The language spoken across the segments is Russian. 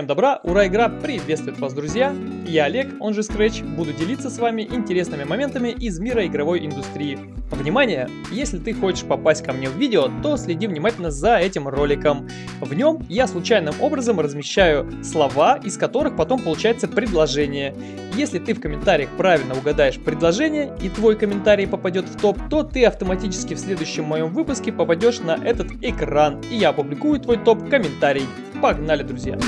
Всем добра, ура, игра приветствует вас, друзья! Я Олег, он же Scratch, буду делиться с вами интересными моментами из мира игровой индустрии. Внимание! Если ты хочешь попасть ко мне в видео, то следи внимательно за этим роликом. В нем я случайным образом размещаю слова, из которых потом получается предложение. Если ты в комментариях правильно угадаешь предложение и твой комментарий попадет в топ, то ты автоматически в следующем моем выпуске попадешь на этот экран, и я опубликую твой топ-комментарий. Погнали, друзья!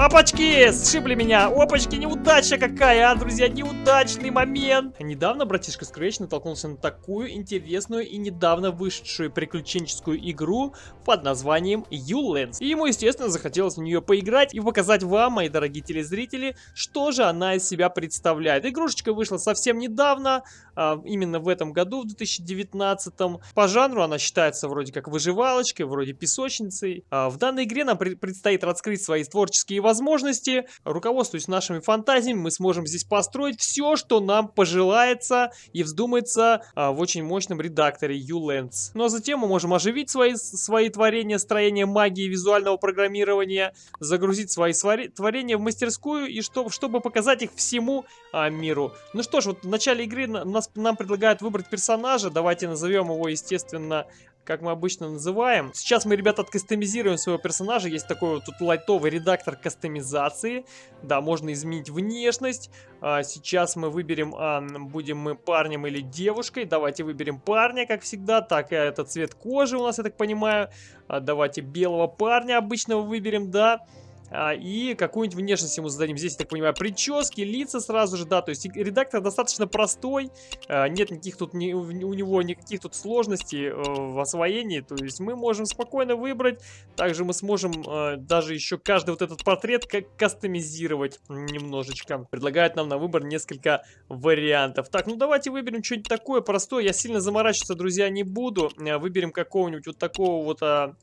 Опачки! Сшибли меня! Опачки, неудача какая, а, друзья, неудачный момент! Недавно братишка Scratch натолкнулся на такую интересную и недавно вышедшую приключенческую игру под названием Ulands. И ему, естественно, захотелось в нее поиграть и показать вам, мои дорогие телезрители, что же она из себя представляет. Игрушечка вышла совсем недавно, а, именно в этом году, в 2019. По жанру она считается вроде как выживалочкой, вроде песочницей. А, в данной игре нам предстоит раскрыть свои творческие возможности. Руководствуясь нашими фантазиями, мы сможем здесь построить все, что нам пожелается и вздумается а, в очень мощном редакторе Ulands. Ну а затем мы можем оживить свои, свои творения, строение магии визуального программирования, загрузить свои творения в мастерскую и чтобы, чтобы показать их всему а, миру. Ну что ж, вот в начале игры нас, нам предлагают выбрать персонажа. Давайте назовем его, естественно, как мы обычно называем. Сейчас мы, ребята, откастомизируем своего персонажа. Есть такой вот тут лайтовый редактор кастомизации. Да, можно изменить внешность. А, сейчас мы выберем, а, будем мы парнем или девушкой. Давайте выберем парня, как всегда. Так, э, это цвет кожи у нас, я так понимаю. А, давайте белого парня обычного выберем, да. Да. А, и какую-нибудь внешность ему зададим. Здесь, я так понимаю, прически, лица сразу же, да, то есть редактор достаточно простой, а, нет никаких тут, у него никаких тут сложностей э, в освоении, то есть мы можем спокойно выбрать, также мы сможем э, даже еще каждый вот этот портрет как кастомизировать немножечко. Предлагают нам на выбор несколько вариантов. Так, ну давайте выберем что-нибудь такое простое, я сильно заморачиваться, друзья, не буду, э, выберем какого-нибудь вот такого вот а,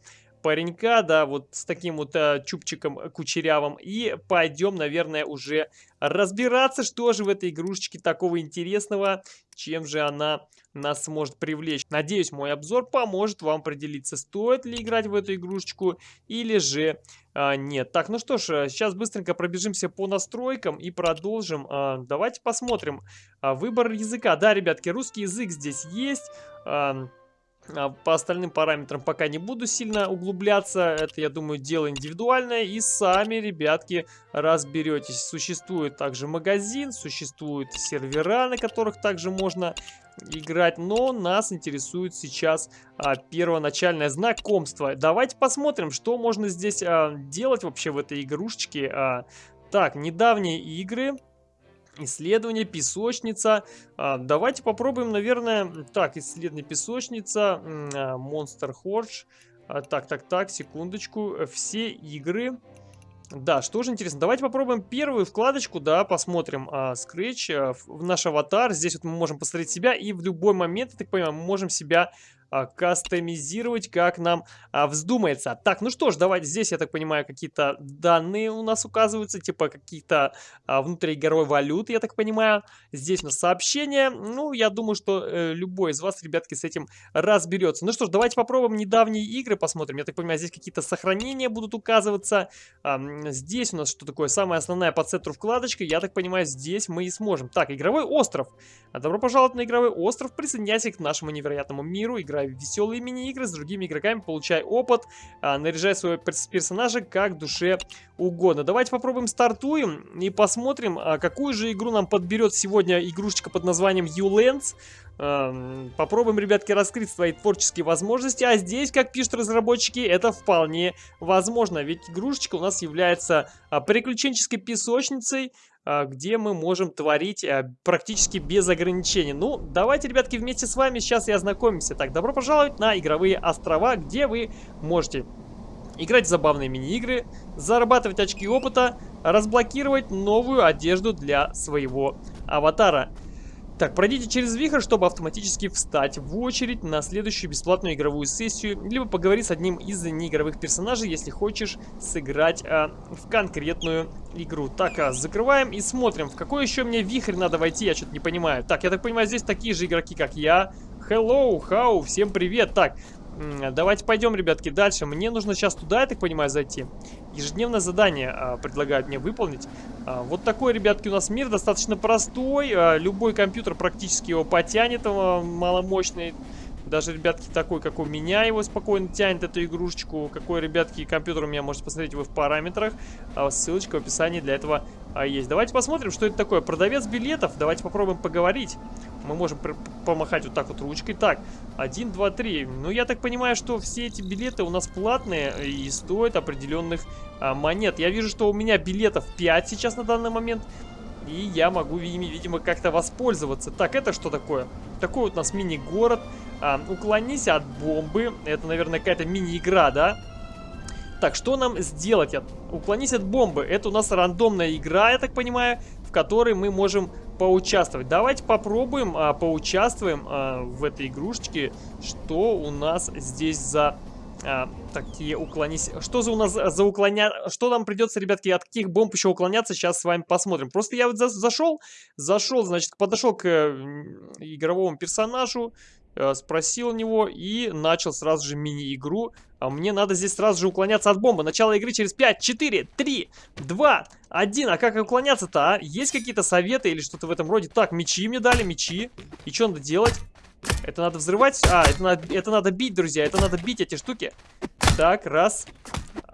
паренька, да, вот с таким вот а, чубчиком кучерявым. И пойдем, наверное, уже разбираться, что же в этой игрушечке такого интересного, чем же она нас сможет привлечь. Надеюсь, мой обзор поможет вам определиться, стоит ли играть в эту игрушечку или же а, нет. Так, ну что ж, сейчас быстренько пробежимся по настройкам и продолжим. А, давайте посмотрим. А, выбор языка. Да, ребятки, русский язык здесь есть. А, по остальным параметрам пока не буду сильно углубляться. Это, я думаю, дело индивидуальное. И сами, ребятки, разберетесь. Существует также магазин, существуют сервера, на которых также можно играть. Но нас интересует сейчас а, первоначальное знакомство. Давайте посмотрим, что можно здесь а, делать вообще в этой игрушечке. А, так, недавние игры Исследование, песочница. А, давайте попробуем, наверное... Так, исследование, песочница, а, Monster Horge. А, так, так, так, секундочку. Все игры... Да, что же интересно, давайте попробуем первую вкладочку, да, посмотрим. А, Scratch, в наш аватар, здесь вот мы можем посмотреть себя, и в любой момент, я так понимаю, мы можем себя а, кастомизировать, как нам а, вздумается. Так, ну что ж, давайте здесь, я так понимаю, какие-то данные у нас указываются, типа каких-то а, внутриигровой валюты, я так понимаю. Здесь у нас сообщение. Ну, я думаю, что э, любой из вас, ребятки, с этим разберется. Ну что ж, давайте попробуем недавние игры посмотрим. Я так понимаю, здесь какие-то сохранения будут указываться. А, здесь у нас что такое? Самая основная по центру вкладочка. Я так понимаю, здесь мы и сможем. Так, игровой остров. Добро пожаловать на игровой остров. Присоединяйся к нашему невероятному миру. Играй играй веселые мини-игры с другими игроками, получай опыт, а, наряжай своего персонажа как душе угодно. Давайте попробуем стартуем и посмотрим, а, какую же игру нам подберет сегодня игрушечка под названием. А, попробуем, ребятки, раскрыть свои творческие возможности. А здесь, как пишут разработчики, это вполне возможно. Ведь игрушечка у нас является а, приключенческой песочницей, где мы можем творить а, практически без ограничений. Ну, давайте, ребятки, вместе с вами сейчас и ознакомимся. Так, добро пожаловать на игровые острова, где вы можете играть в забавные мини-игры, зарабатывать очки опыта, разблокировать новую одежду для своего аватара. Так, пройдите через вихрь, чтобы автоматически встать в очередь на следующую бесплатную игровую сессию, либо поговорить с одним из неигровых персонажей, если хочешь сыграть а, в конкретную игру. Так, а, закрываем и смотрим, в какой еще мне вихрь надо войти, я что-то не понимаю. Так, я так понимаю, здесь такие же игроки, как я. Hello, how, всем привет. Так, Давайте пойдем, ребятки, дальше. Мне нужно сейчас туда, я так понимаю, зайти. Ежедневное задание а, предлагают мне выполнить. А, вот такой, ребятки, у нас мир достаточно простой. А, любой компьютер практически его потянет, а, маломощный. Даже, ребятки, такой, как у меня, его спокойно тянет, эту игрушечку. Какой, ребятки, компьютер у меня, можете посмотреть вы в параметрах. А ссылочка в описании для этого а, есть. Давайте посмотрим, что это такое. Продавец билетов. Давайте попробуем поговорить. Мы можем помахать вот так вот ручкой. Так, 1, 2, 3. Ну, я так понимаю, что все эти билеты у нас платные и стоят определенных а, монет. Я вижу, что у меня билетов 5 сейчас на данный момент. И я могу ими, видимо, как-то воспользоваться. Так, это что такое? Такой вот у нас мини-город. А, уклонись от бомбы. Это, наверное, какая-то мини-игра, да? Так, что нам сделать? Уклонись от бомбы. Это у нас рандомная игра, я так понимаю, в которой мы можем поучаствовать. Давайте попробуем а, поучаствуем а, в этой игрушечке. Что у нас здесь за а, такие уклонись. Что за у нас за уклоня... Что нам придется, ребятки, от каких бомб еще уклоняться, сейчас с вами посмотрим. Просто я вот за зашел, зашел, значит, подошел к игровому персонажу, Э, спросил у него и начал сразу же мини-игру. А мне надо здесь сразу же уклоняться от бомбы. Начало игры через 5, 4, 3, 2, 1. А как уклоняться-то, а? Есть какие-то советы или что-то в этом роде? Так, мечи мне дали, мечи. И что надо делать? Это надо взрывать? А, это надо, это надо бить, друзья. Это надо бить эти штуки. Так, раз.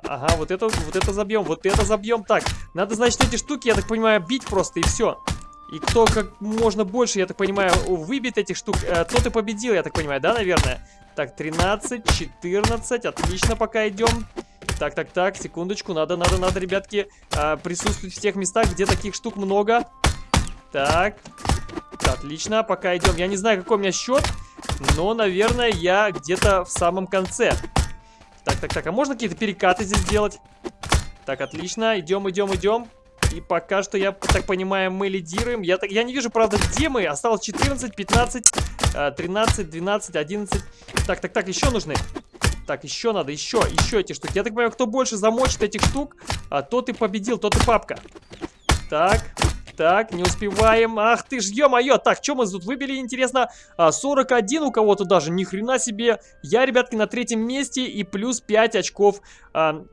Ага, вот это, вот это забьем, вот это забьем. Так, надо, значит, эти штуки, я так понимаю, бить просто и все. И кто как можно больше, я так понимаю, выбит этих штук, э, тот и победил, я так понимаю, да, наверное? Так, 13, 14, отлично, пока идем. Так, так, так, секундочку, надо, надо, надо, ребятки, э, присутствовать в тех местах, где таких штук много. Так, отлично, пока идем. Я не знаю, какой у меня счет, но, наверное, я где-то в самом конце. Так, так, так, а можно какие-то перекаты здесь сделать? Так, отлично, идем, идем, идем. И пока что, я так понимаю, мы лидируем. Я, так, я не вижу, правда, где мы. Осталось 14, 15, 13, 12, 11. Так, так, так, еще нужны. Так, еще надо, еще, еще эти штуки. Я так понимаю, кто больше замочит этих штук, а, тот и победил, тот и папка. Так, так, не успеваем. Ах ты ж, ё-моё. Так, что мы тут выбили, интересно? А, 41 у кого-то даже, ни хрена себе. Я, ребятки, на третьем месте и плюс 5 очков а,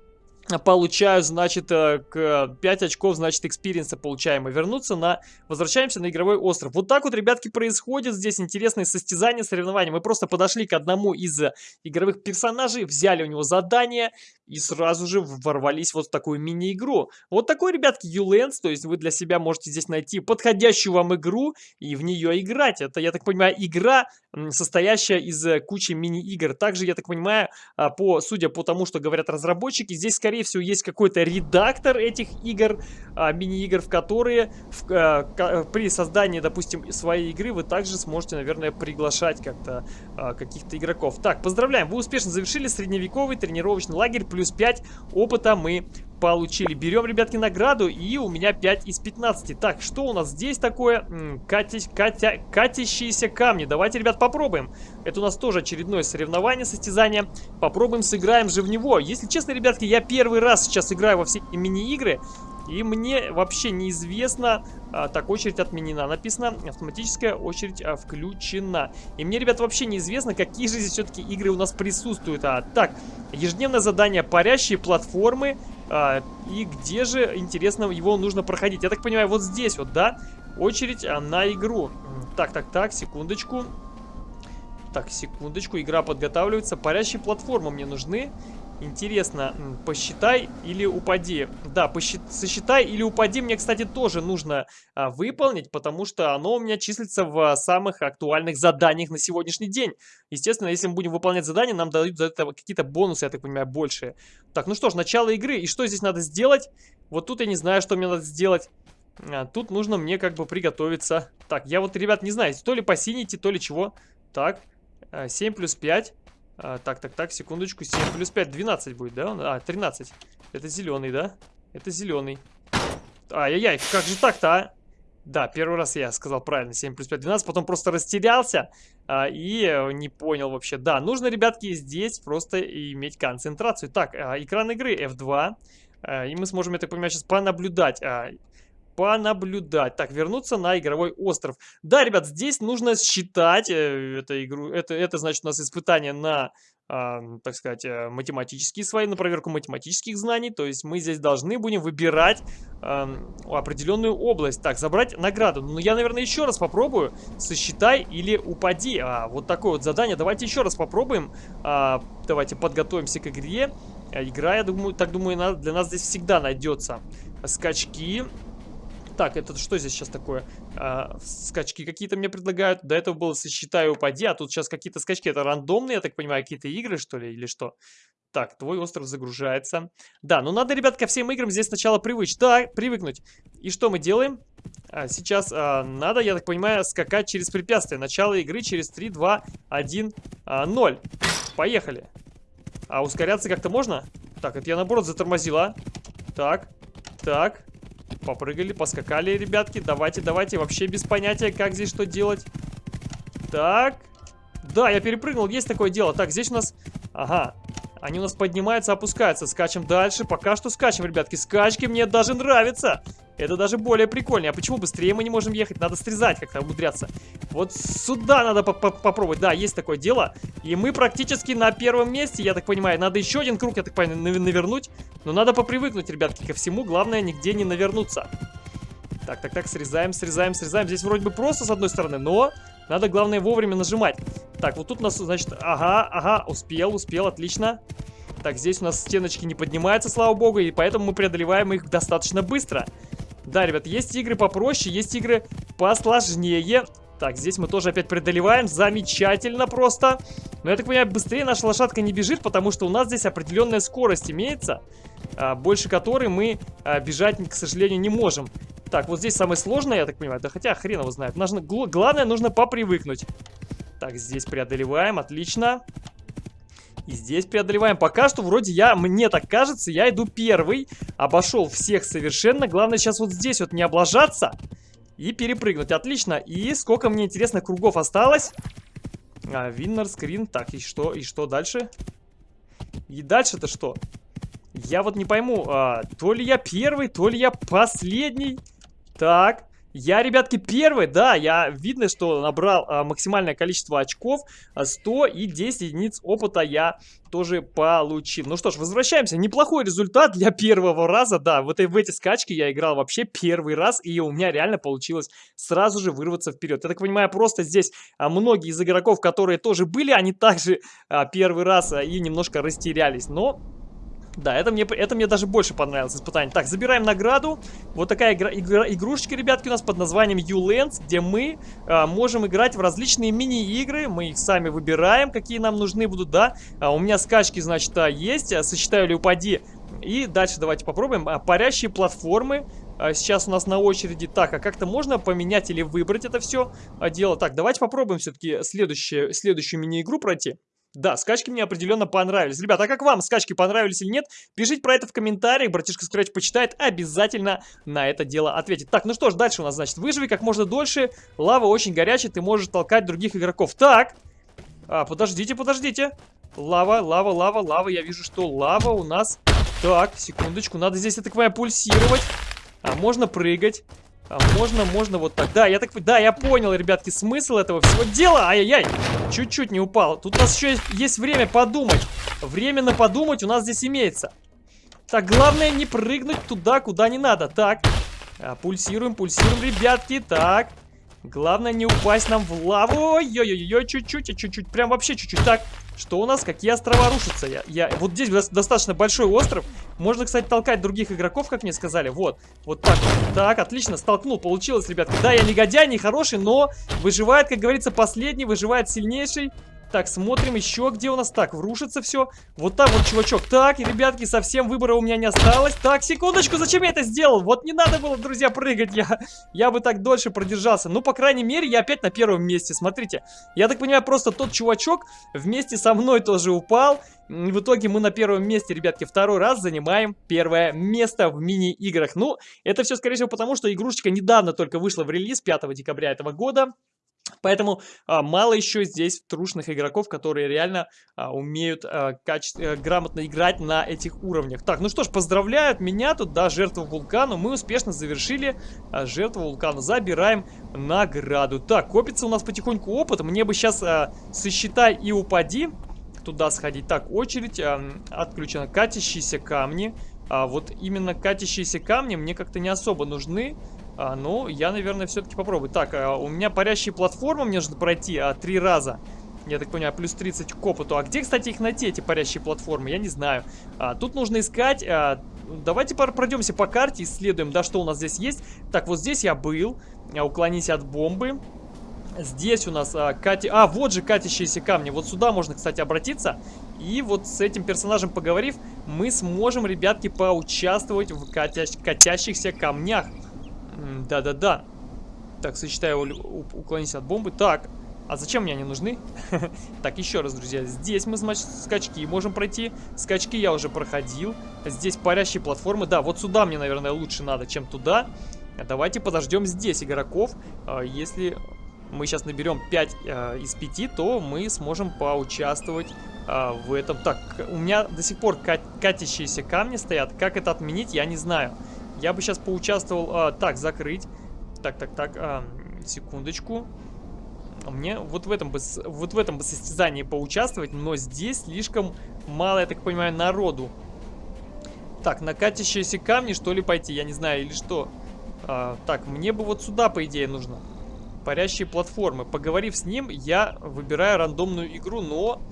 получаю, значит, э, к 5 очков, значит, experience а получаем. И вернуться на... Возвращаемся на игровой остров. Вот так вот, ребятки, происходит здесь интересное состязание, соревнования. Мы просто подошли к одному из э, игровых персонажей, взяли у него задание и сразу же ворвались вот в такую мини-игру. Вот такой, ребятки, Ulands, то есть вы для себя можете здесь найти подходящую вам игру и в нее играть. Это, я так понимаю, игра, состоящая из э, кучи мини-игр. Также, я так понимаю, а, по, судя по тому, что говорят разработчики, здесь, скорее всего, есть какой-то редактор этих игр, а, мини-игр, в которые в, а, при создании, допустим, своей игры вы также сможете, наверное, приглашать как-то а, каких-то игроков. Так, поздравляем, вы успешно завершили средневековый тренировочный лагерь плюс 5 опыта мы получили. Берем, ребятки, награду, и у меня 5 из 15. Так, что у нас здесь такое? Кати, катя, катящиеся камни. Давайте, ребят, попробуем. Это у нас тоже очередное соревнование, состязание. Попробуем, сыграем же в него. Если честно, ребятки, я первый раз сейчас играю во все мини-игры. И мне вообще неизвестно, а, так, очередь отменена. Написано, автоматическая очередь а, включена. И мне, ребят, вообще неизвестно, какие же здесь все-таки игры у нас присутствуют. А, так, ежедневное задание, парящие платформы. А, и где же, интересно, его нужно проходить? Я так понимаю, вот здесь вот, да? Очередь а, на игру. Так, так, так, секундочку. Так, секундочку, игра подготавливается. Парящие платформы мне нужны. Интересно, посчитай или упади. Да, посчит... сосчитай или упади мне, кстати, тоже нужно а, выполнить, потому что оно у меня числится в самых актуальных заданиях на сегодняшний день. Естественно, если мы будем выполнять задания, нам дают за это какие-то бонусы, я так понимаю, большие. Так, ну что ж, начало игры. И что здесь надо сделать? Вот тут я не знаю, что мне надо сделать. А, тут нужно мне как бы приготовиться. Так, я вот, ребят, не знаю, то ли по синити, то ли чего. Так, 7 а, плюс 5. А, так, так, так, секундочку. 7 плюс 5, 12 будет, да? А, 13. Это зеленый, да? Это зеленый. Ай-яй-яй, как же так-то, а? Да, первый раз я сказал правильно, 7 плюс 5, 12, потом просто растерялся а, и э, не понял вообще. Да, нужно, ребятки, здесь просто иметь концентрацию. Так, а, экран игры F2, а, и мы сможем, я так понимаю, сейчас понаблюдать. А, понаблюдать. Так, вернуться на игровой остров. Да, ребят, здесь нужно считать э, эту игру. Это, это значит у нас испытание на а, так сказать, э, математические свои, на проверку математических знаний. То есть мы здесь должны будем выбирать а, определенную область. Так, забрать награду. Ну, я, наверное, еще раз попробую. Сосчитай или упади. А, вот такое вот задание. Давайте еще раз попробуем. А, давайте подготовимся к игре. А, игра, я думаю, так думаю, для нас здесь всегда найдется. Скачки. Так, это что здесь сейчас такое? А, скачки какие-то мне предлагают. До этого было сосчитай упади, а тут сейчас какие-то скачки. Это рандомные, я так понимаю, какие-то игры, что ли, или что? Так, твой остров загружается. Да, ну надо, ребят, ко всем играм здесь сначала привычь. Да, привыкнуть. И что мы делаем? А, сейчас а, надо, я так понимаю, скакать через препятствия. Начало игры через 3, 2, 1, а, 0. Поехали. А ускоряться как-то можно? Так, это я наоборот затормозила. Так, так. Попрыгали, поскакали, ребятки. Давайте, давайте. Вообще без понятия, как здесь что делать. Так. Да, я перепрыгнул. Есть такое дело. Так, здесь у нас... Ага. Они у нас поднимаются, опускаются. Скачем дальше. Пока что скачем, ребятки. Скачки мне даже нравятся. Это даже более прикольнее. А почему быстрее мы не можем ехать? Надо срезать как-то, умудряться. Вот сюда надо по -по попробовать. Да, есть такое дело. И мы практически на первом месте, я так понимаю. Надо еще один круг, я так понимаю, навернуть. Но надо попривыкнуть, ребятки, ко всему. Главное, нигде не навернуться. Так, так, так, срезаем, срезаем, срезаем. Здесь вроде бы просто с одной стороны, но надо, главное, вовремя нажимать. Так, вот тут у нас, значит, ага, ага, успел, успел, отлично. Так, здесь у нас стеночки не поднимаются, слава богу, и поэтому мы преодолеваем их достаточно быстро. Да, ребят, есть игры попроще, есть игры посложнее. Так, здесь мы тоже опять преодолеваем. Замечательно просто. Но я так понимаю, быстрее наша лошадка не бежит, потому что у нас здесь определенная скорость имеется, а, больше которой мы а, бежать, к сожалению, не можем. Так, вот здесь самое сложное, я так понимаю. Да хотя хрен его знает. Нужно, главное, нужно попривыкнуть. Так, здесь преодолеваем, отлично. И здесь преодолеваем. Пока что вроде я, мне так кажется, я иду первый. Обошел всех совершенно. Главное сейчас вот здесь вот не облажаться. И перепрыгнуть. Отлично. И сколько мне интересно кругов осталось? А, виннер, скрин. Так, и что? И что дальше? И дальше-то что? Я вот не пойму, а, то ли я первый, то ли я последний. Так, я, ребятки, первый, да, я видно, что набрал а, максимальное количество очков, 100 а, и 10 единиц опыта я тоже получил. Ну что ж, возвращаемся. Неплохой результат для первого раза, да, в, этой, в эти скачки я играл вообще первый раз, и у меня реально получилось сразу же вырваться вперед. Я так понимаю, просто здесь а, многие из игроков, которые тоже были, они также а, первый раз а, и немножко растерялись, но да, это мне, это мне даже больше понравилось испытание. Так, забираем награду. Вот такая игра, игра, игрушечка, ребятки, у нас под названием U-Lands, где мы а, можем играть в различные мини-игры. Мы их сами выбираем, какие нам нужны будут, да. А, у меня скачки, значит, а, есть. А, сосчитаю или упади. И дальше давайте попробуем. А, парящие платформы. А, сейчас у нас на очереди. Так, а как-то можно поменять или выбрать это все а, дело? Так, давайте попробуем все-таки следующую, следующую мини-игру пройти. Да, скачки мне определенно понравились. Ребята, а как вам скачки понравились или нет? Пишите про это в комментариях, братишка Scratch почитает, обязательно на это дело ответит. Так, ну что ж, дальше у нас, значит, выживи как можно дольше, лава очень горячая, ты можешь толкать других игроков. Так, а, подождите, подождите. Лава, лава, лава, лава, я вижу, что лава у нас... Так, секундочку, надо здесь, я так понимаю, пульсировать. А, можно прыгать. А можно, можно вот так. Да, я так... Да, я понял, ребятки, смысл этого всего дела. Ай-яй-яй. Чуть-чуть не упал. Тут у нас еще есть, есть время подумать. Время на подумать у нас здесь имеется. Так, главное не прыгнуть туда, куда не надо. Так. А, пульсируем, пульсируем, ребятки. Так. Главное не упасть нам в лаву. Ой-ой-ой, чуть-чуть, чуть-чуть. Прям вообще чуть-чуть. Так. Что у нас? Какие острова рушатся? Я, я... Вот здесь достаточно большой остров. Можно, кстати, толкать других игроков, как мне сказали. Вот. Вот так. Так, отлично. Столкнул. Получилось, ребятки. Да, я негодяй, не хороший, но выживает, как говорится, последний. Выживает сильнейший. Так, смотрим еще, где у нас. Так, врушится все. Вот там вот, чувачок. Так, ребятки, совсем выбора у меня не осталось. Так, секундочку, зачем я это сделал? Вот не надо было, друзья, прыгать. Я, я бы так дольше продержался. Ну, по крайней мере, я опять на первом месте. Смотрите, я так понимаю, просто тот чувачок вместе со мной тоже упал. В итоге мы на первом месте, ребятки, второй раз занимаем первое место в мини-играх. Ну, это все, скорее всего, потому что игрушечка недавно только вышла в релиз 5 декабря этого года. Поэтому а, мало еще здесь трушных игроков, которые реально а, умеют а, каче... а, грамотно играть на этих уровнях. Так, ну что ж, поздравляют меня тут, да, жертву вулкану. Мы успешно завершили а, жертву вулкана. Забираем награду. Так, копится у нас потихоньку опыт. Мне бы сейчас а, сосчитай и упади туда сходить. Так, очередь э, отключена. Катящиеся камни. А, вот именно катящиеся камни мне как-то не особо нужны. А, ну, я, наверное, все-таки попробую. Так, а, у меня парящие платформы мне нужно пройти а, три раза. Я так понимаю, плюс 30 к опыту. А где, кстати, их найти, эти парящие платформы? Я не знаю. А, тут нужно искать... А, давайте пройдемся по карте, исследуем, да, что у нас здесь есть. Так, вот здесь я был. А, уклонись от бомбы. Здесь у нас а, кати... А, вот же катящиеся камни. Вот сюда можно, кстати, обратиться. И вот с этим персонажем поговорив, мы сможем, ребятки, поучаствовать в катя... катящихся камнях. Да-да-да. Так, сочетаю уклонись от бомбы. Так, а зачем мне они нужны? так, еще раз, друзья. Здесь мы, значит, скачки можем пройти. Скачки я уже проходил. Здесь парящие платформы. Да, вот сюда мне, наверное, лучше надо, чем туда. Давайте подождем здесь игроков. А, если мы сейчас наберем 5 э, из 5, то мы сможем поучаствовать в этом. Так, у меня до сих пор кат катящиеся камни стоят. Как это отменить, я не знаю. Я бы сейчас поучаствовал... Э, так, закрыть. Так, так, так, э, секундочку. Мне вот в этом бы, вот в этом бы состязании поучаствовать, но здесь слишком мало, я так понимаю, народу. Так, на камни, что ли, пойти? Я не знаю, или что? А, так, мне бы вот сюда, по идее, нужно. Парящие платформы. Поговорив с ним, я выбираю рандомную игру, но...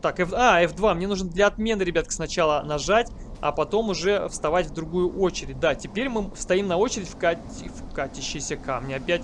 Так, F... а, F2. Мне нужно для отмены, ребятки, сначала нажать, а потом уже вставать в другую очередь. Да, теперь мы стоим на очередь в, кат... в катящиеся камни. Опять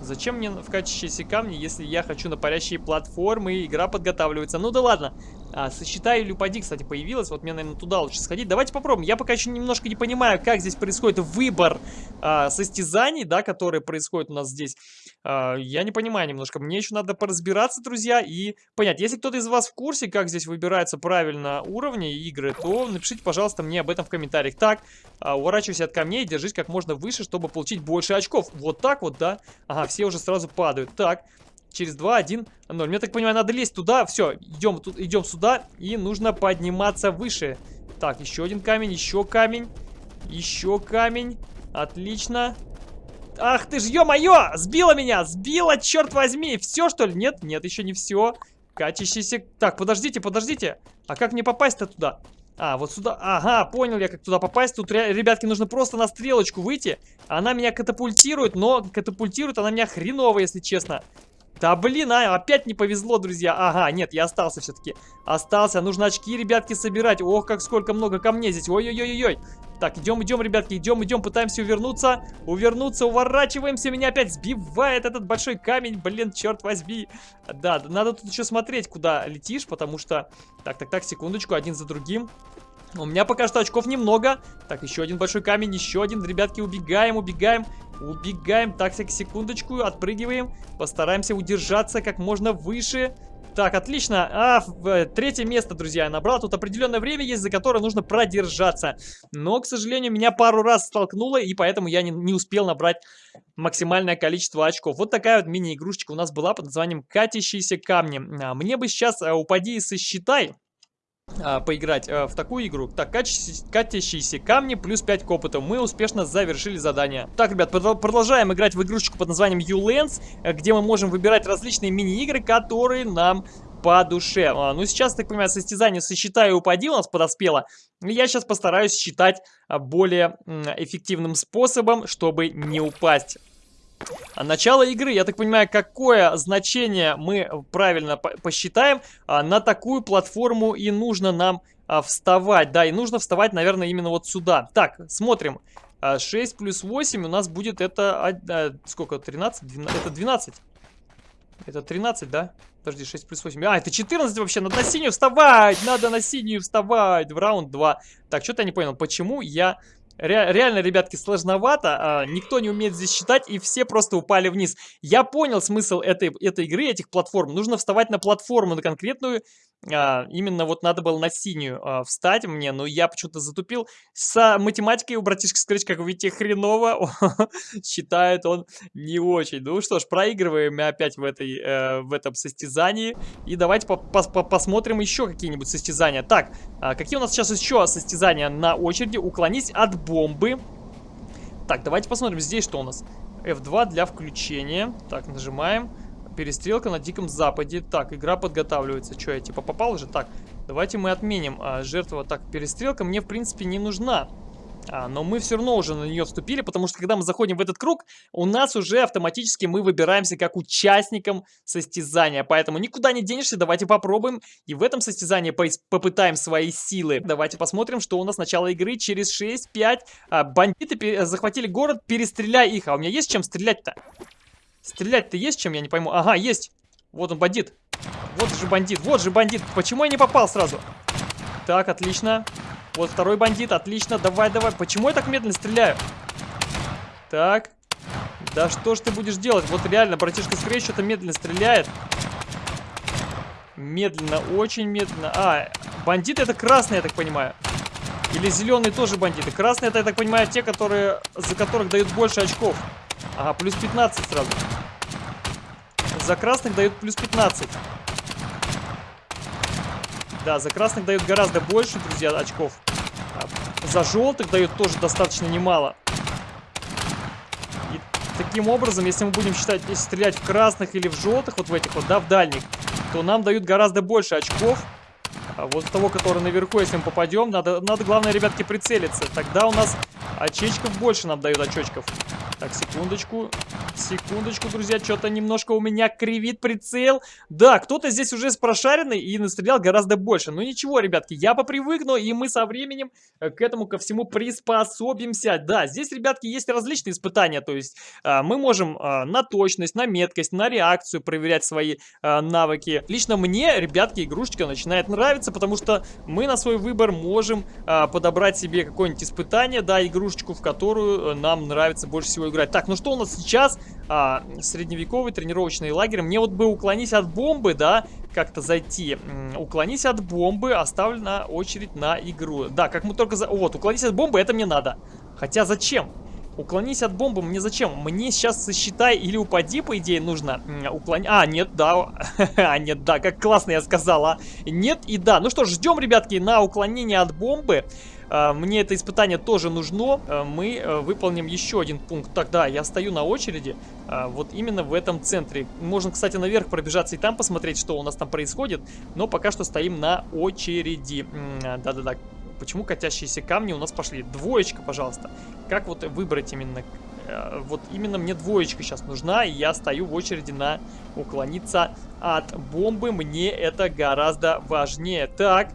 Зачем мне в качестве камни, если я хочу на парящие платформы, и игра подготавливается? Ну да ладно. А, сосчитай или упади, кстати, появилась. Вот мне, наверное, туда лучше сходить. Давайте попробуем. Я пока еще немножко не понимаю, как здесь происходит выбор а, состязаний, да, которые происходят у нас здесь. А, я не понимаю немножко. Мне еще надо поразбираться, друзья, и понять. Если кто-то из вас в курсе, как здесь выбираются правильно уровни игры, то напишите, пожалуйста, мне об этом в комментариях. Так, а, уворачивайся от камней и держись как можно выше, чтобы получить больше очков. Вот так вот, да? Ага, все уже сразу падают. Так, через 2, 1, 0. Мне так понимаю, надо лезть туда. Все, идем, тут, идем сюда. И нужно подниматься выше. Так, еще один камень, еще камень. Еще камень. Отлично. Ах ты ж, ё-моё! Сбила меня! Сбила, черт возьми! Все, что ли? Нет, нет, еще не все. Катящийся... Так, подождите, подождите. А как мне попасть-то туда? А, вот сюда. Ага, понял я, как туда попасть. Тут, ребятки, нужно просто на стрелочку выйти. Она меня катапультирует, но катапультирует она меня хреново, если честно. Да блин, а, опять не повезло, друзья. Ага, нет, я остался все-таки. Остался. Нужно очки, ребятки, собирать. Ох, как сколько много камней здесь. Ой-ой-ой-ой. Так, идем, идем, ребятки, идем, идем, пытаемся увернуться. Увернуться, уворачиваемся. Меня опять сбивает этот большой камень. Блин, черт возьми. Да, надо тут еще смотреть, куда летишь, потому что... Так, так, так, секундочку, один за другим. У меня пока что очков немного. Так, еще один большой камень, еще один. Ребятки, убегаем, убегаем. Убегаем. Так, секундочку, отпрыгиваем. Постараемся удержаться как можно выше. Так, отлично. А, э, третье место, друзья, я набрал. Тут определенное время есть, за которое нужно продержаться. Но, к сожалению, меня пару раз столкнуло, и поэтому я не, не успел набрать максимальное количество очков. Вот такая вот мини-игрушечка у нас была под названием «Катящиеся камни». А, мне бы сейчас а, упади и сосчитай а, поиграть а, в такую игру. Так, катящиеся камни плюс 5 к опыту. Мы успешно завершили задание. Так, ребят, продолжаем играть в игрушечку под названием U-Lens, э, где мы можем выбирать различные мини-игры, которые нам по душе. А, ну, сейчас, так понимаю, состязание сосчитай и упади у нас подоспело. Я сейчас постараюсь считать а, более эффективным способом, чтобы не упасть. А начало игры, я так понимаю, какое значение мы правильно посчитаем, а, на такую платформу и нужно нам а, вставать. Да, и нужно вставать, наверное, именно вот сюда. Так, смотрим. 6 плюс 8 у нас будет это... Сколько? 13? 12, это 12. Это 13, да? Подожди, 6 плюс 8. А, это 14 вообще. Надо на синюю вставать! Надо на синюю вставать! В раунд 2. Так, что-то я не понял, почему я Ре реально, ребятки, сложновато. А, никто не умеет здесь считать, и все просто упали вниз. Я понял смысл этой, этой игры, этих платформ. Нужно вставать на платформу, на конкретную. А, именно вот надо было на синюю а, встать мне, но я почему-то затупил. С математикой у братишки Scratch, как вы видите, хреново. Считает он не очень. Ну что ж, проигрываем опять в, этой, э, в этом состязании. И давайте по -по -по посмотрим еще какие-нибудь состязания. Так, а, какие у нас сейчас еще состязания на очереди? Уклонись от бомбы. Так, давайте посмотрим здесь, что у нас. F2 для включения. Так, нажимаем. Перестрелка на Диком Западе. Так, игра подготавливается. Что, я типа попал уже? Так, Давайте мы отменим а, жертву. Так, перестрелка мне, в принципе, не нужна. А, но мы все равно уже на нее вступили, потому что когда мы заходим в этот круг, у нас уже автоматически мы выбираемся как участником состязания. Поэтому никуда не денешься, давайте попробуем. И в этом состязании по попытаем свои силы. Давайте посмотрим, что у нас начало игры через 6-5. А, бандиты захватили город, перестреляй их. А у меня есть чем стрелять-то? Стрелять-то есть чем, я не пойму. Ага, есть. Вот он, бандит. Вот же бандит, вот же бандит. Почему я не попал сразу? Так, отлично. Вот второй бандит, отлично. Давай, давай. Почему я так медленно стреляю? Так. Да что ж ты будешь делать? Вот реально, братишка Скрей что-то медленно стреляет. Медленно, очень медленно. А, бандиты это красные, я так понимаю. Или зеленые тоже бандиты. Красные это, я так понимаю, те, которые, за которых дают больше очков. Ага, плюс 15 сразу. За красных дают плюс 15. Да, за красных дают гораздо больше, друзья, очков. А за желтых дают тоже достаточно немало. И таким образом, если мы будем считать, если стрелять в красных или в желтых, вот в этих вот, да, в дальних, то нам дают гораздо больше очков. А вот того, который наверху, если мы попадем, надо, надо, главное, ребятки, прицелиться. Тогда у нас очечков больше нам дают очечков. Так, секундочку. Секундочку, друзья, что-то немножко у меня кривит прицел. Да, кто-то здесь уже с прошаренный и настрелял гораздо больше. Ну ничего, ребятки, я попривыкну, и мы со временем э, к этому ко всему приспособимся. Да, здесь, ребятки, есть различные испытания. То есть а, мы можем а, на точность, на меткость, на реакцию проверять свои а, навыки. Лично мне, ребятки, игрушечка начинает нравиться, потому что мы на свой выбор можем подобрать себе какое-нибудь испытание, да, игрушечку, в которую э, нам нравится больше всего играть. Так, ну что у нас сейчас? А, средневековый тренировочный лагерь. Мне вот бы уклонись от бомбы, да, как-то зайти. Уклонись от бомбы, оставлена очередь на игру. Да, как мы только... За... Вот, уклонись от бомбы, это мне надо. Хотя зачем? Уклонись от бомбы, мне зачем? Мне сейчас сосчитай или упади, по идее, нужно уклонить. А, нет, да. а, нет, да, как классно я сказала. Нет и да. Ну что ж, ждем, ребятки, на уклонение от бомбы. А, мне это испытание тоже нужно. А, мы а, выполним еще один пункт. Тогда я стою на очереди вот именно в этом центре. Можно, кстати, наверх пробежаться и там посмотреть, что у нас там происходит. Но пока что стоим на очереди. Да-да-да. Почему катящиеся камни у нас пошли? Двоечка, пожалуйста. Как вот выбрать именно... Вот именно мне двоечка сейчас нужна, и я стою в очереди на уклониться от бомбы. Мне это гораздо важнее. Так,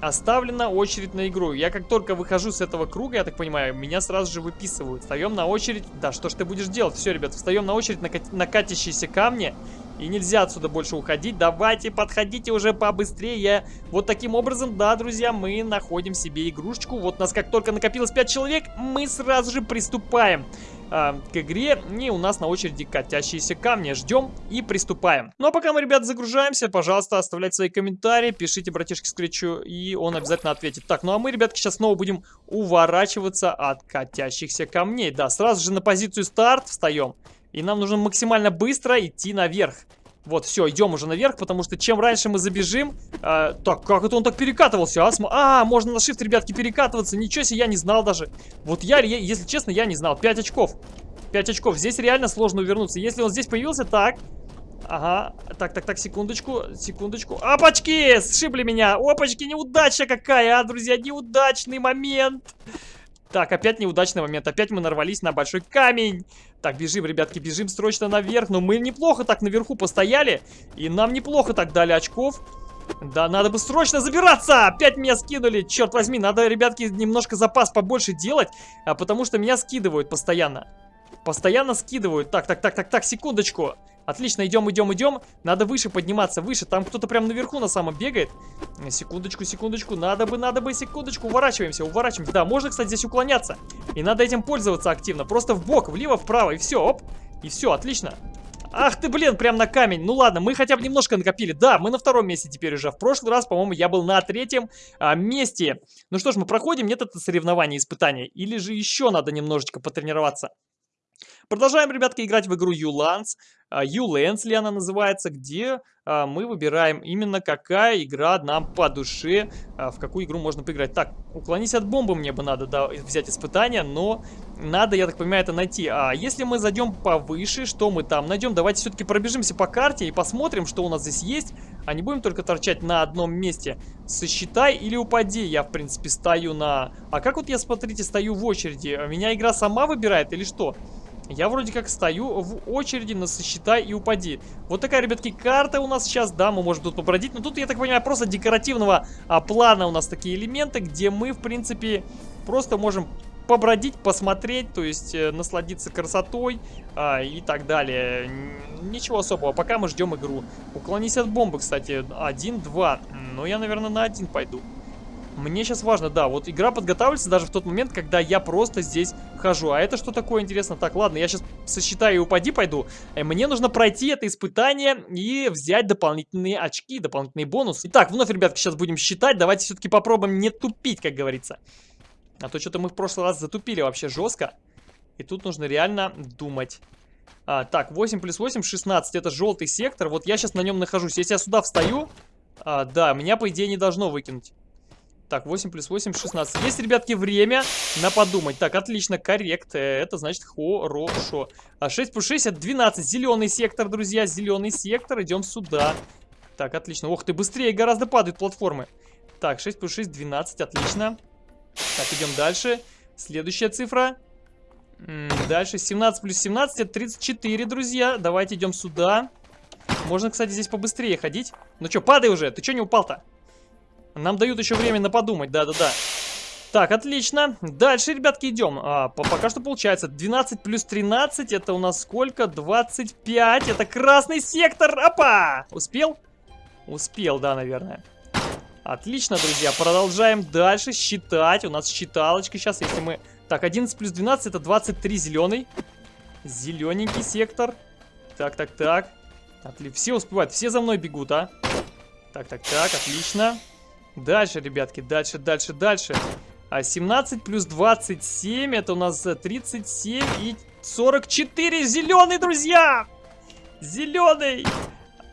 Оставлена очередь на игру. Я как только выхожу с этого круга, я так понимаю, меня сразу же выписывают. Встаем на очередь. Да, что ж ты будешь делать? Все, ребят, встаем на очередь на, на катящиеся камни. И нельзя отсюда больше уходить. Давайте, подходите уже побыстрее. Вот таким образом, да, друзья, мы находим себе игрушечку. Вот нас как только накопилось 5 человек, мы сразу же приступаем э, к игре. И у нас на очереди катящиеся камни. Ждем и приступаем. Ну а пока мы, ребят, загружаемся, пожалуйста, оставляйте свои комментарии, пишите братишке Скретчу, и он обязательно ответит. Так, ну а мы, ребятки, сейчас снова будем уворачиваться от катящихся камней. Да, сразу же на позицию старт встаем. И нам нужно максимально быстро идти наверх. Вот, все, идем уже наверх, потому что чем раньше мы забежим... Э, так, как это он так перекатывался, а? А, можно на shift, ребятки, перекатываться. Ничего себе, я не знал даже. Вот я, если честно, я не знал. 5 очков. 5 очков. Здесь реально сложно увернуться. Если он здесь появился, так... Ага, так, так, так, секундочку, секундочку. Опачки, сшибли меня. Опачки, неудача какая, а, друзья, неудачный момент. Так, опять неудачный момент. Опять мы нарвались на большой камень. Так, бежим, ребятки, бежим срочно наверх. Но мы неплохо так наверху постояли. И нам неплохо так дали очков. Да, надо бы срочно забираться! Опять меня скинули, черт возьми, надо, ребятки, немножко запас побольше делать, а потому что меня скидывают постоянно. Постоянно скидывают. Так, так, так, так, так, секундочку. Отлично, идем, идем, идем. Надо выше подниматься, выше. Там кто-то прям наверху на самом бегает. Секундочку, секундочку. Надо бы, надо бы, секундочку. Уворачиваемся, уворачиваемся. Да, можно, кстати, здесь уклоняться. И надо этим пользоваться активно. Просто в бок, влево, вправо, и все, оп. И все, отлично. Ах ты, блин, прям на камень. Ну ладно, мы хотя бы немножко накопили. Да, мы на втором месте теперь уже. В прошлый раз, по-моему, я был на третьем а, месте. Ну что ж, мы проходим. Нет это соревнование, испытание. Или же еще надо немножечко потренироваться. Продолжаем, ребятки, играть в игру Ulands. Ulands ли она называется, где а, мы выбираем именно какая игра нам по душе, а, в какую игру можно поиграть. Так, уклонись от бомбы мне бы надо да, взять испытание, но надо, я так понимаю, это найти. А если мы зайдем повыше, что мы там найдем? Давайте все-таки пробежимся по карте и посмотрим, что у нас здесь есть. А не будем только торчать на одном месте. Сосчитай или упади. Я, в принципе, стою на... А как вот я, смотрите, стою в очереди? Меня игра сама выбирает или что? Я вроде как стою в очереди на сосчитай и упади. Вот такая, ребятки, карта у нас сейчас. Да, мы можем тут побродить. Но тут, я так понимаю, просто декоративного а, плана у нас такие элементы, где мы, в принципе, просто можем побродить, посмотреть, то есть э, насладиться красотой а, и так далее. Ничего особого, пока мы ждем игру. Уклонись от бомбы, кстати, один-два. Но я, наверное, на один пойду. Мне сейчас важно, да, вот игра подготавливается даже в тот момент, когда я просто здесь хожу. А это что такое, интересно? Так, ладно, я сейчас сосчитаю и упади пойду. Э, мне нужно пройти это испытание и взять дополнительные очки, дополнительный бонус. Итак, вновь, ребятки, сейчас будем считать. Давайте все-таки попробуем не тупить, как говорится. А то что-то мы в прошлый раз затупили вообще жестко. И тут нужно реально думать. А, так, 8 плюс 8, 16. Это желтый сектор. Вот я сейчас на нем нахожусь. Если я сюда встаю, а, да, меня, по идее, не должно выкинуть. Так, 8 плюс 8, 16. Есть, ребятки, время на подумать. Так, отлично, коррект. Э, это значит хорошо. А 6 плюс 6 это 12. Зеленый сектор, друзья. Зеленый сектор. Идем сюда. Так, отлично. Ох ты, быстрее гораздо падают платформы. Так, 6 плюс 6, 12. Отлично. Так, идем дальше. Следующая цифра. Дальше 17 плюс 17 это 34, друзья. Давайте идем сюда. Можно, кстати, здесь побыстрее ходить. Ну что, падай уже. Ты что не упал-то? Нам дают еще время подумать, да-да-да. Так, отлично. Дальше, ребятки, идем. А, по пока что получается 12 плюс 13. Это у нас сколько? 25. Это красный сектор. Опа! Успел? Успел, да, наверное. Отлично, друзья. Продолжаем дальше считать. У нас считалочка сейчас, если мы... Так, 11 плюс 12 это 23 зеленый. Зелененький сектор. Так, так, так. Отлично. Все успевают. Все за мной бегут, а? Так, так, так. Отлично. Дальше, ребятки, дальше, дальше, дальше. А 17 плюс 27, это у нас 37 и 44. Зеленый, друзья! Зеленый!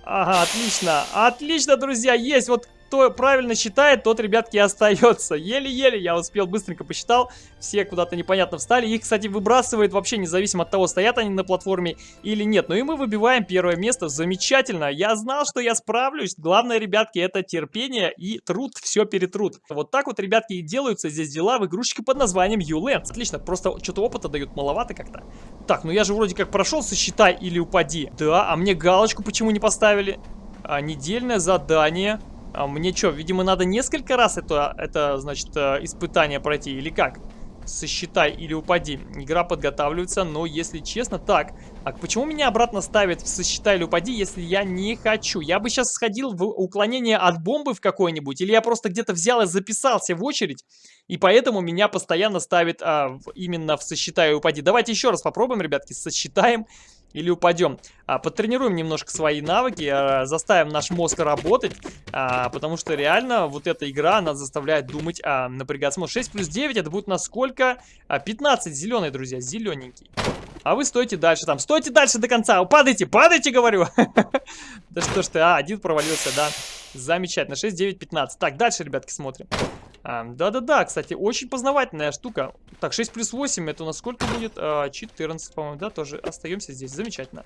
Ага, отлично. Отлично, друзья, есть. Вот кто правильно считает, тот, ребятки, остается. Еле-еле я успел, быстренько посчитал. Все куда-то непонятно встали. Их, кстати, выбрасывает вообще независимо от того, стоят они на платформе или нет. Ну и мы выбиваем первое место. Замечательно. Я знал, что я справлюсь. Главное, ребятки, это терпение и труд. Все перетрут. Вот так вот, ребятки, и делаются здесь дела в игрушечке под названием Ulands. Отлично. Просто что-то опыта дают маловато как-то. Так, ну я же вроде как прошел, сосчитай или упади. Да, а мне галочку почему не поставили? А, недельное задание. А мне что, видимо, надо несколько раз это, это, значит, э, испытание пройти или как? Сосчитай или упади. Игра подготавливается, но если честно, так. А почему меня обратно ставят в сосчитай или упади, если я не хочу? Я бы сейчас сходил в уклонение от бомбы в какой-нибудь, или я просто где-то взял и записался в очередь, и поэтому меня постоянно ставит а, именно в сосчитай и упади. Давайте еще раз попробуем, ребятки, сосчитаем или упадем. А, потренируем немножко свои навыки, а, заставим наш мозг работать, а, потому что реально вот эта игра нас заставляет думать, а, напрягаться. 6 плюс 9 это будет на сколько? А, 15, зеленый, друзья, зелененький. А вы стойте дальше там, стойте дальше до конца, падайте, падайте, говорю. Да что ж ты, а, один провалился, да. Замечательно, 6, 9, 15. Так, дальше, ребятки, смотрим. Да-да-да, кстати, очень познавательная штука. Так, 6 плюс 8, это у нас сколько будет? А, 14, по-моему, да, тоже остаемся здесь. Замечательно.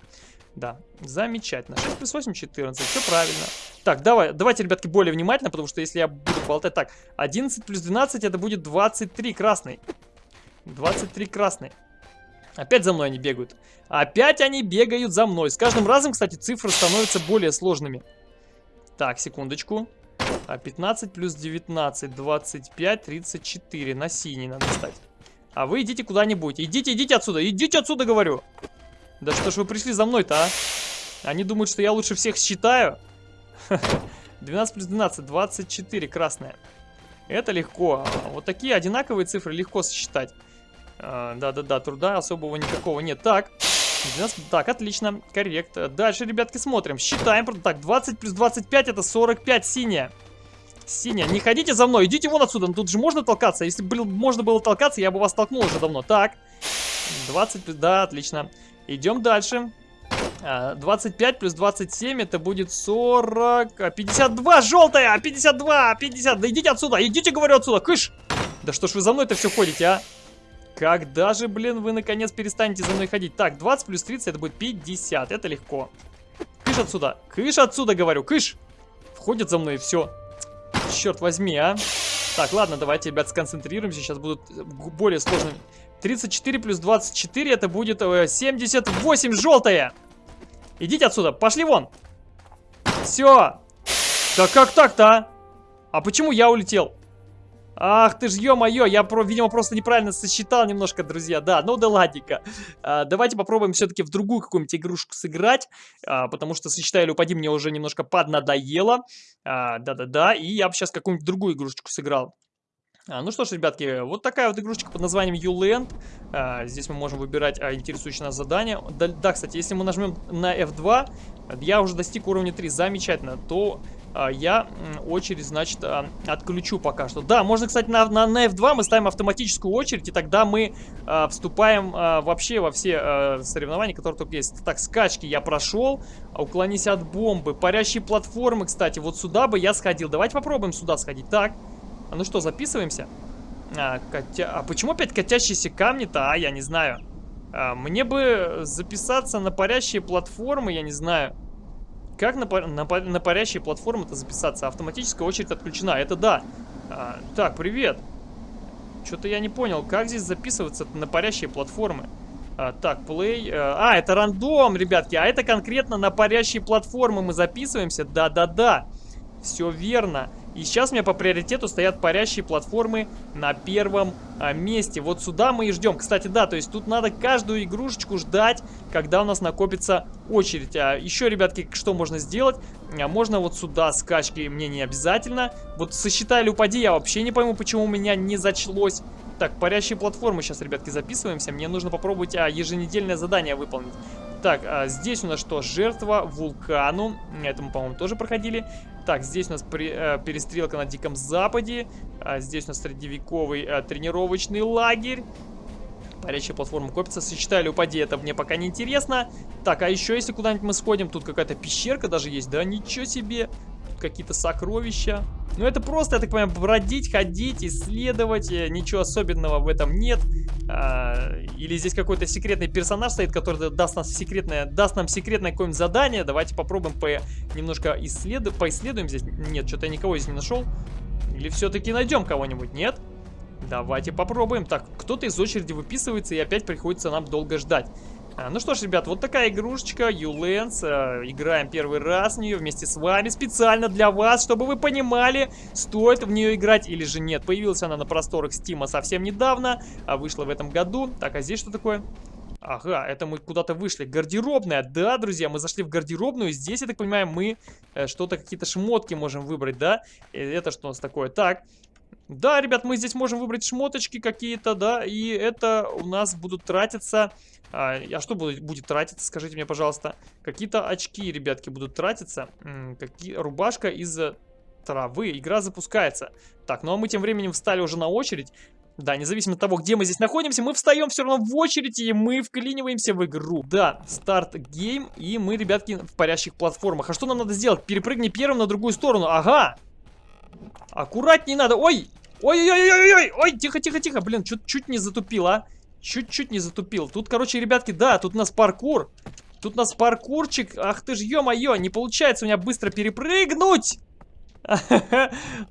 Да, замечательно. 6 плюс 8, 14, все правильно. Так, давай, давайте, ребятки, более внимательно, потому что если я буду болтать... Так, 11 плюс 12, это будет 23 красный. 23 красный. Опять за мной они бегают. Опять они бегают за мной. С каждым разом, кстати, цифры становятся более сложными. Так, секундочку. А 15 плюс 19, 25, 34. На синий надо стать. А вы идите куда-нибудь. Идите, идите отсюда. Идите отсюда, говорю. Да что ж вы пришли за мной-то, а? Они думают, что я лучше всех считаю. 12 плюс 12, 24, красная. Это легко. Вот такие одинаковые цифры легко сосчитать. А, да-да-да, труда особого никакого нет. Так, 12, так, отлично, коррект. Дальше, ребятки, смотрим. Считаем. Так, 20 плюс 25 это 45 синяя. Синяя, не ходите за мной, идите вон отсюда. Тут же можно толкаться. Если бы можно было толкаться, я бы вас толкнул уже давно. Так, 20, да, отлично. Идем дальше. 25 а, плюс 27 это будет 40... 52 желтая! 52! 50! Да идите отсюда! Идите, говорю, отсюда! Кыш! Да что ж вы за мной-то все ходите, а? Когда же, блин, вы наконец перестанете за мной ходить? Так, 20 плюс 30 это будет 50. Это легко. Кыш отсюда. Кыш отсюда, говорю. Кыш. ходят за мной и все. Черт возьми, а. Так, ладно, давайте, ребят, сконцентрируемся. Сейчас будут более сложные. 34 плюс 24, это будет 78 э, желтая. Идите отсюда, пошли вон. Все. Да как так-то, а? А почему я улетел? Ах ты ж, ё-моё, я, видимо, просто неправильно сосчитал немножко, друзья. Да, ну да ладненько. А, давайте попробуем все-таки в другую какую-нибудь игрушку сыграть, а, потому что сосчитай или упади мне уже немножко поднадоело. А, да-да-да, и я бы сейчас какую-нибудь другую игрушечку сыграл. А, ну что ж, ребятки, вот такая вот игрушечка под названием YouLand. А, здесь мы можем выбирать а, интересующее нас задание. Да, да, кстати, если мы нажмем на F2, я уже достиг уровня 3, замечательно, то я очередь, значит, а, отключу пока что. Да, можно, кстати, на, на, на F2 мы ставим автоматическую очередь, и тогда мы а, вступаем а, вообще во все а, соревнования, которые только есть. Так, скачки я прошел, уклонись от бомбы. Парящие платформы, кстати, вот сюда бы я сходил. Давайте попробуем сюда сходить. Так, а ну что, записываемся? А, котя... а почему опять катящиеся камни-то, а, я не знаю. А, мне бы записаться на парящие платформы, я не знаю. Как на, на, на парящие платформы-то записаться? Автоматическая очередь отключена. Это да. А, так, привет. Что-то я не понял, как здесь записываться на парящие платформы? А, так, play. А, а, это рандом, ребятки. А это конкретно на парящие платформы мы записываемся. Да-да-да. Все верно. И сейчас у меня по приоритету стоят парящие платформы на первом а, месте. Вот сюда мы и ждем. Кстати, да, то есть тут надо каждую игрушечку ждать, когда у нас накопится очередь. А еще, ребятки, что можно сделать? А, можно вот сюда скачки, мне не обязательно. Вот сосчитай или упади, я вообще не пойму, почему у меня не зачлось. Так, парящие платформы сейчас, ребятки, записываемся. Мне нужно попробовать а, еженедельное задание выполнить. Так, а здесь у нас что? Жертва вулкану. Это мы, по-моему, тоже проходили. Так, здесь у нас при, э, перестрелка на Диком Западе. А здесь у нас средневековый э, тренировочный лагерь. Парящая платформа копится. Сочетали упади, это мне пока не интересно. Так, а еще если куда-нибудь мы сходим, тут какая-то пещерка даже есть. Да, ничего себе какие-то сокровища. Ну, это просто, я так понимаю, бродить, ходить, исследовать. Э, ничего особенного в этом нет. А, или здесь какой-то секретный персонаж стоит, который даст, нас секретное, даст нам секретное какое-нибудь задание. Давайте попробуем по, немножко исследу, поисследуем здесь. Нет, что-то я никого здесь не нашел. Или все-таки найдем кого-нибудь, нет? Давайте попробуем. Так, кто-то из очереди выписывается, и опять приходится нам долго ждать. А, ну что ж, ребят, вот такая игрушечка, Ulands. А, играем первый раз в нее вместе с вами, специально для вас, чтобы вы понимали, стоит в нее играть или же нет. Появилась она на просторах Стима совсем недавно, а вышла в этом году. Так, а здесь что такое? Ага, это мы куда-то вышли. Гардеробная, да, друзья, мы зашли в гардеробную. Здесь, я так понимаю, мы э, что-то, какие-то шмотки можем выбрать, да? Э, это что у нас такое? Так, да, ребят, мы здесь можем выбрать шмоточки какие-то, да, и это у нас будут тратиться а, а что будет, будет тратиться, скажите мне, пожалуйста? Какие-то очки, ребятки, будут тратиться. Какие, рубашка из травы. Игра запускается. Так, ну а мы тем временем встали уже на очередь. Да, независимо от того, где мы здесь находимся, мы встаем все равно в очередь, и мы вклиниваемся в игру. Да, старт гейм, и мы, ребятки, в парящих платформах. А что нам надо сделать? Перепрыгни первым на другую сторону. Ага! Аккуратней надо. Ой! Ой-ой-ой-ой-ой! Ой, тихо-тихо-тихо. Блин, чуть-чуть не затупил, а. Чуть-чуть не затупил. Тут, короче, ребятки, да, тут у нас паркур. Тут у нас паркурчик. Ах ты ж, ё-моё, не получается у меня быстро перепрыгнуть.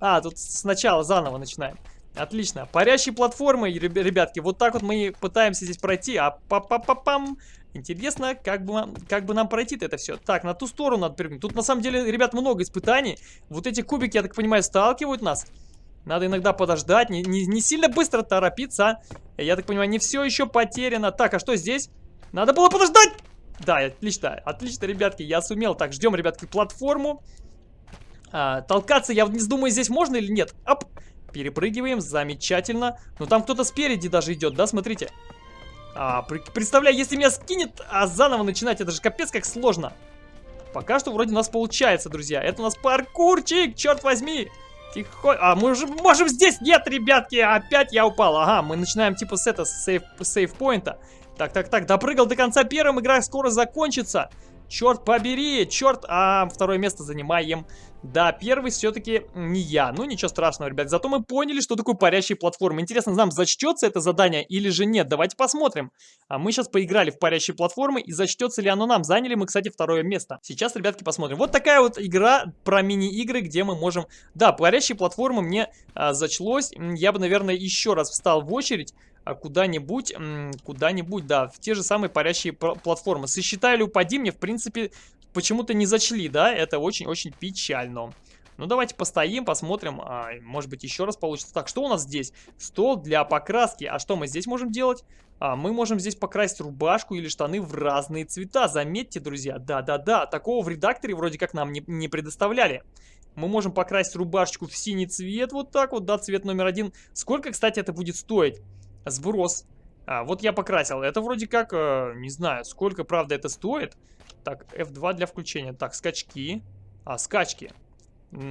А, тут сначала заново начинаем. Отлично. Парящие платформы, ребятки. Вот так вот мы пытаемся здесь пройти. А па па па пам Интересно, как бы, как бы нам пройти это все. Так, на ту сторону надо прыгнуть. Тут на самом деле, ребят, много испытаний. Вот эти кубики, я так понимаю, сталкивают нас. Надо иногда подождать, не, не, не сильно быстро торопиться. Я так понимаю, не все еще потеряно. Так, а что здесь? Надо было подождать! Да, отлично, отлично, ребятки, я сумел. Так, ждем, ребятки, платформу. А, толкаться, я не думаю, здесь можно или нет. Оп, перепрыгиваем, замечательно. Но там кто-то спереди даже идет, да, смотрите. А, представляю, если меня скинет, а заново начинать, это же капец как сложно. Пока что вроде у нас получается, друзья. Это у нас паркурчик, черт возьми. Тихо. А, мы уже можем здесь. Нет, ребятки, опять я упал. Ага, мы начинаем типа с этого, сейф, сейф-поинта. Так, так, так, допрыгал до конца первым, игра скоро закончится. Черт побери, черт, а второе место занимаем. Да, первый все-таки не я. Ну, ничего страшного, ребят. Зато мы поняли, что такое парящие платформы. Интересно, нам зачтется это задание или же нет? Давайте посмотрим. А мы сейчас поиграли в парящие платформы, и зачтется ли оно нам? Заняли мы, кстати, второе место. Сейчас, ребятки, посмотрим. Вот такая вот игра про мини-игры, где мы можем... Да, парящие платформы мне а, зачлось. Я бы, наверное, еще раз встал в очередь куда-нибудь, куда-нибудь, да, в те же самые парящие платформы. Сосчитай или упади мне, в принципе, почему-то не зачли, да, это очень-очень печально. Ну, давайте постоим, посмотрим, а, может быть, еще раз получится. Так, что у нас здесь? Стол для покраски. А что мы здесь можем делать? А, мы можем здесь покрасить рубашку или штаны в разные цвета. Заметьте, друзья, да-да-да, такого в редакторе вроде как нам не, не предоставляли. Мы можем покрасить рубашечку в синий цвет, вот так вот, да, цвет номер один. Сколько, кстати, это будет стоить? Сброс. А, вот я покрасил. Это вроде как, э, не знаю, сколько, правда, это стоит. Так, F2 для включения. Так, скачки. А, скачки.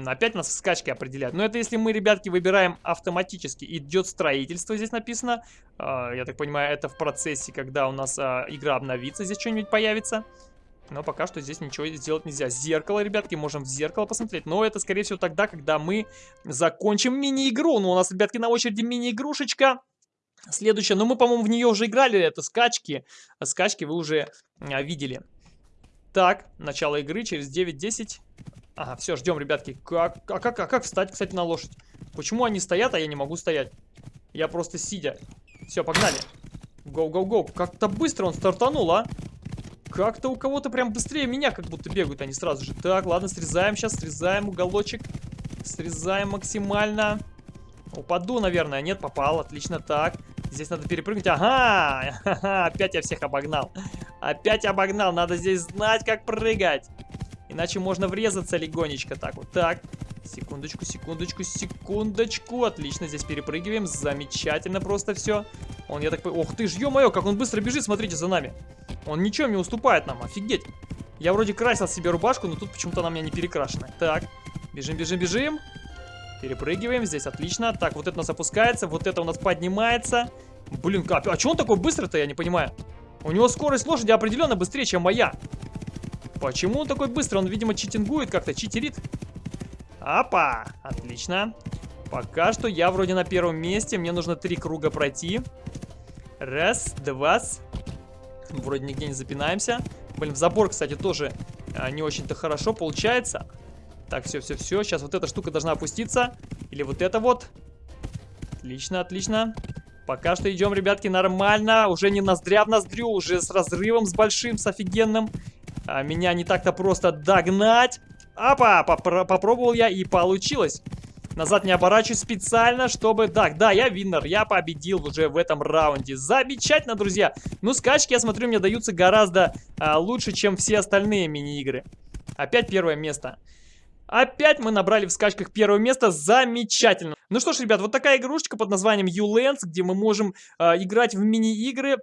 Опять нас в скачке определяют. Но это если мы, ребятки, выбираем автоматически. Идет строительство, здесь написано. А, я так понимаю, это в процессе, когда у нас а, игра обновится, здесь что-нибудь появится. Но пока что здесь ничего сделать нельзя. Зеркало, ребятки, можем в зеркало посмотреть. Но это, скорее всего, тогда, когда мы закончим мини-игру. Ну, у нас, ребятки, на очереди мини-игрушечка. Следующая, ну мы, по-моему, в нее уже играли, это скачки. Скачки вы уже а, видели. Так, начало игры через 9-10. Ага, все, ждем, ребятки. Как, а, как, а как встать, кстати, на лошадь? Почему они стоят, а я не могу стоять? Я просто сидя. Все, погнали. Гоу-гоу-гоу. Как-то быстро он стартанул, а? Как-то у кого-то прям быстрее меня как будто бегают они сразу же. Так, ладно, срезаем сейчас, срезаем уголочек. Срезаем максимально. Упаду, наверное. Нет, попал. Отлично, так. Здесь надо перепрыгнуть. Ага! Опять я всех обогнал. Опять обогнал. Надо здесь знать, как прыгать. Иначе можно врезаться легонечко. Так вот. Так. Секундочку, секундочку, секундочку. Отлично, здесь перепрыгиваем. Замечательно просто все. Он, я так понимаю... Ох ты ж, ё-моё, как он быстро бежит, смотрите за нами. Он ничем не уступает нам, офигеть. Я вроде красил себе рубашку, но тут почему-то она у меня не перекрашена. Так, бежим, бежим, бежим. Перепрыгиваем, здесь отлично. Так, вот это у нас опускается, вот это у нас поднимается. Блин, а, а что он такой быстрый-то, я не понимаю. У него скорость лошади определенно быстрее, чем моя. Почему он такой быстрый? Он, видимо, читингует как-то, читерит. Опа, отлично. Пока что я вроде на первом месте. Мне нужно три круга пройти. Раз, два. Вроде нигде не запинаемся. Блин, в забор, кстати, тоже а, не очень-то хорошо получается. Так, все, все, все. Сейчас вот эта штука должна опуститься. Или вот это вот. Отлично, отлично. Пока что идем, ребятки, нормально. Уже не ноздря в ноздрю, уже с разрывом, с большим, с офигенным. А, меня не так-то просто догнать. Апа, попро попробовал я и получилось. Назад не оборачиваюсь специально, чтобы... Так, да, я виннер, я победил уже в этом раунде. Замечательно, друзья. Ну, скачки, я смотрю, мне даются гораздо а, лучше, чем все остальные мини-игры. Опять первое место. Опять мы набрали в скачках первое место. Замечательно. Ну что ж, ребят, вот такая игрушечка под названием U-Lens, где мы можем э, играть в мини-игры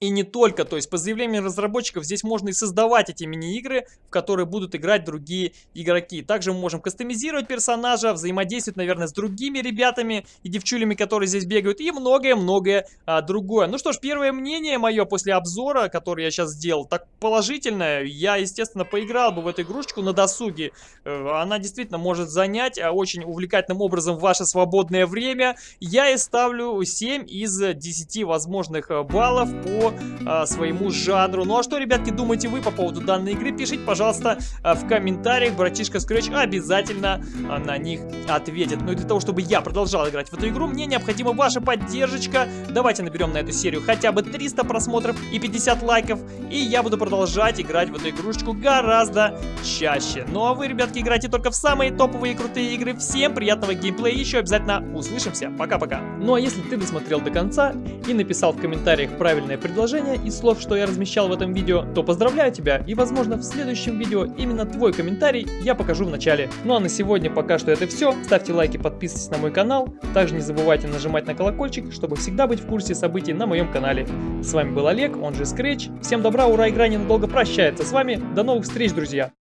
и не только, то есть по заявлению разработчиков здесь можно и создавать эти мини-игры, в которые будут играть другие игроки. Также мы можем кастомизировать персонажа, взаимодействовать, наверное, с другими ребятами и девчулями, которые здесь бегают, и многое-многое а, другое. Ну что ж, первое мнение мое после обзора, который я сейчас сделал, так положительное. Я, естественно, поиграл бы в эту игрушечку на досуге. Э, она действительно может занять а, очень увлекательным образом ваше свободное время. Я и ставлю 7 из 10 возможных э, баллов по по а, своему жанру. Ну а что, ребятки, думаете вы по поводу данной игры? Пишите, пожалуйста, а, в комментариях. Братишка Scratch обязательно а, на них ответит. Ну и для того, чтобы я продолжал играть в эту игру, мне необходима ваша поддержка. Давайте наберем на эту серию хотя бы 300 просмотров и 50 лайков. И я буду продолжать играть в эту игрушечку гораздо чаще. Ну а вы, ребятки, играйте только в самые топовые и крутые игры. Всем приятного геймплея. Еще обязательно услышимся. Пока-пока. Ну а если ты досмотрел до конца и написал в комментариях правильное предложения из слов, что я размещал в этом видео, то поздравляю тебя и возможно в следующем видео именно твой комментарий я покажу в начале. Ну а на сегодня пока что это все. Ставьте лайки, подписывайтесь на мой канал. Также не забывайте нажимать на колокольчик, чтобы всегда быть в курсе событий на моем канале. С вами был Олег, он же Scratch. Всем добра, ура, игра ненадолго прощается с вами. До новых встреч, друзья!